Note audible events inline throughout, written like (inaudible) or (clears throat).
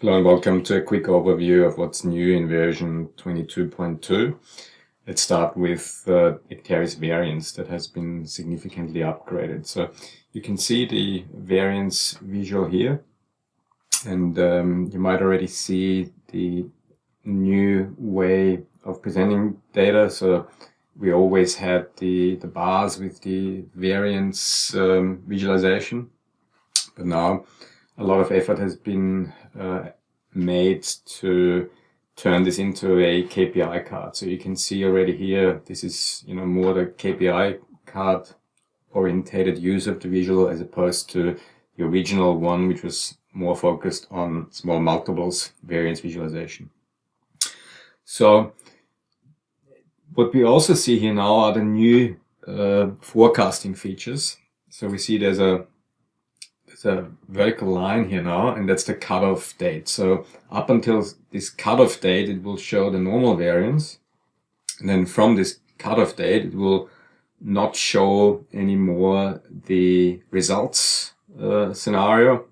Hello and welcome to a quick overview of what's new in version 22.2. Let's start with uh, Acterys variance that has been significantly upgraded. So you can see the variance visual here and um, you might already see the new way of presenting data. So we always had the, the bars with the variance um, visualization, but now a lot of effort has been uh, made to turn this into a KPI card. So you can see already here, this is, you know, more the KPI card orientated use of the visual as opposed to the original one, which was more focused on small multiples variance visualization. So what we also see here now are the new uh, forecasting features. So we see there's a a vertical line here now, and that's the cutoff date. So up until this cutoff date, it will show the normal variance. And then from this cutoff date, it will not show anymore the results uh, scenario,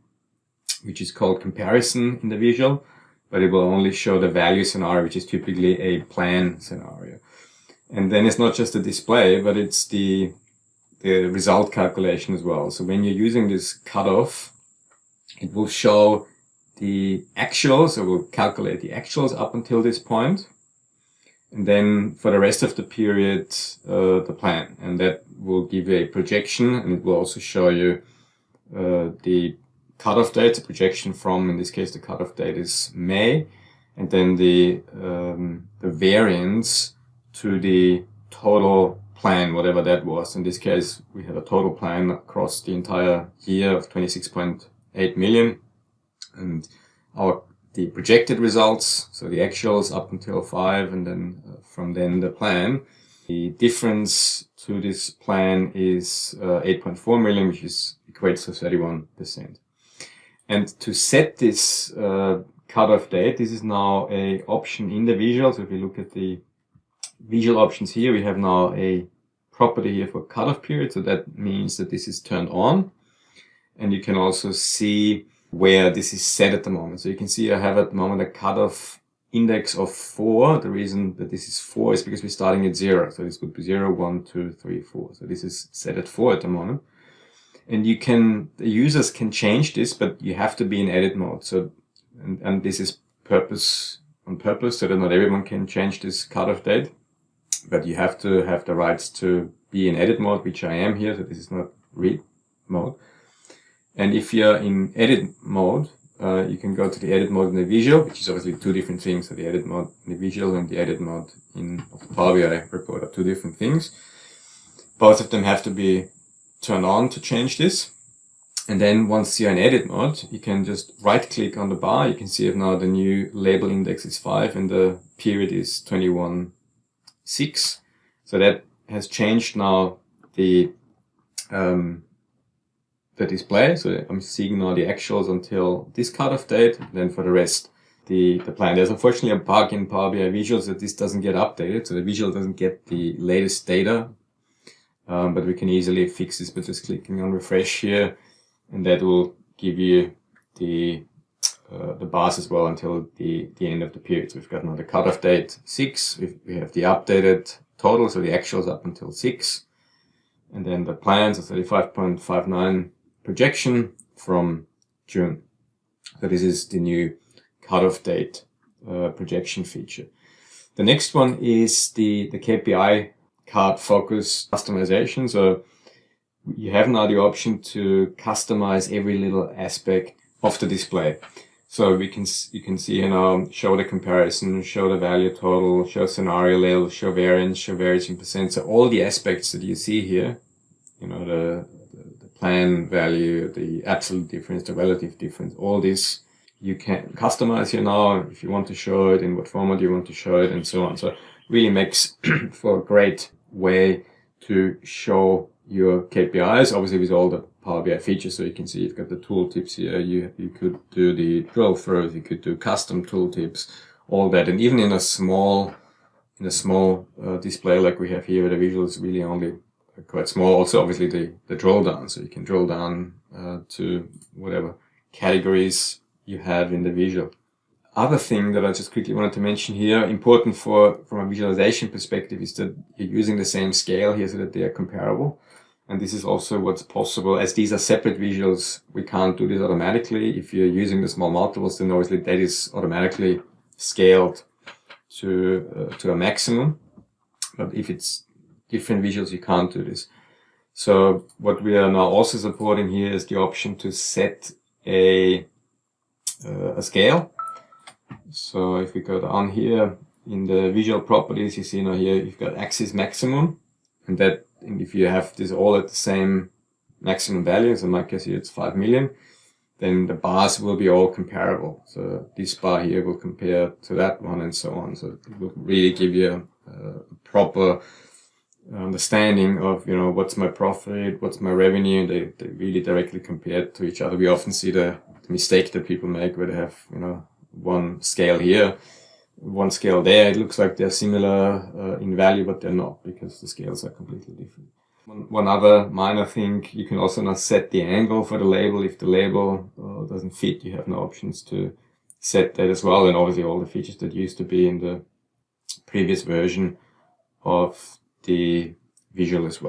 which is called comparison in the visual, but it will only show the value scenario, which is typically a plan scenario. And then it's not just the display, but it's the the result calculation as well. So when you're using this cutoff, it will show the actuals, it will calculate the actuals up until this point, and then for the rest of the period, uh, the plan. And that will give you a projection, and it will also show you uh, the cutoff date, the projection from, in this case, the cutoff date is May, and then the, um, the variance to the total plan, whatever that was. In this case, we have a total plan across the entire year of 26.8 million. And our the projected results, so the actuals up until 5 and then uh, from then the plan. The difference to this plan is uh, 8.4 million, which is equates to 31%. And to set this uh, cutoff date, this is now a option in the visual. So if you look at the visual options here, we have now a property here for cutoff period. So that means that this is turned on. And you can also see where this is set at the moment. So you can see I have at the moment a cutoff index of four. The reason that this is four is because we're starting at zero. So this would be zero, one, two, three, four. So this is set at four at the moment. And you can, the users can change this, but you have to be in edit mode. So, and, and this is purpose on purpose so that not everyone can change this cutoff date but you have to have the rights to be in edit mode, which I am here. So this is not read mode. And if you're in edit mode, uh, you can go to the edit mode in the visual, which is obviously two different things. So the edit mode in the visual and the edit mode in the Power BI report are two different things. Both of them have to be turned on to change this. And then once you're in edit mode, you can just right click on the bar. You can see if now the new label index is five and the period is 21 6. So that has changed now the um, the display. So I'm seeing now the actuals until this cutoff date. Then for the rest, the, the plan. There's unfortunately a bug in Power BI Visuals that this doesn't get updated. So the visual doesn't get the latest data. Um, but we can easily fix this by just clicking on refresh here. And that will give you the uh, the bars as well until the, the end of the period. So we've got another the cutoff date 6, we have the updated total, so the actuals up until 6, and then the plans, so 35.59 projection from June. So this is the new cutoff date uh, projection feature. The next one is the, the KPI card focus customization. So you have now the option to customize every little aspect of the display. So we can you can see you know show the comparison, show the value total, show scenario label, show variance, show variance in percent. So all the aspects that you see here, you know the, the, the plan value, the absolute difference, the relative difference, all this you can customize you know, if you want to show it in what format you want to show it and so on. So really makes (clears throat) for a great way to show your KPIs, obviously with all the Power BI features. So you can see you've got the tooltips here. You, you could do the drill throughs, you could do custom tooltips, all that. And even in a small, in a small uh, display like we have here, the visual is really only quite small. Also, obviously the, the drill down. So you can drill down uh, to whatever categories you have in the visual. Other thing that I just quickly wanted to mention here, important for from a visualization perspective, is that you're using the same scale here so that they are comparable. And this is also what's possible. As these are separate visuals, we can't do this automatically. If you're using the small multiples, then obviously that is automatically scaled to, uh, to a maximum. But if it's different visuals, you can't do this. So what we are now also supporting here is the option to set a, uh, a scale. So if we go down here in the visual properties, you see now here you've got axis maximum and that if you have this all at the same maximum value, so in my case here it's 5 million, then the bars will be all comparable. So this bar here will compare to that one and so on. So it will really give you a, a proper understanding of, you know, what's my profit, what's my revenue. They, they really directly compare to each other. We often see the, the mistake that people make where they have, you know, one scale here one scale there, it looks like they're similar uh, in value, but they're not because the scales are completely different. One, one, other minor thing, you can also now set the angle for the label. If the label uh, doesn't fit, you have no options to set that as well. And obviously all the features that used to be in the previous version of the visual as well.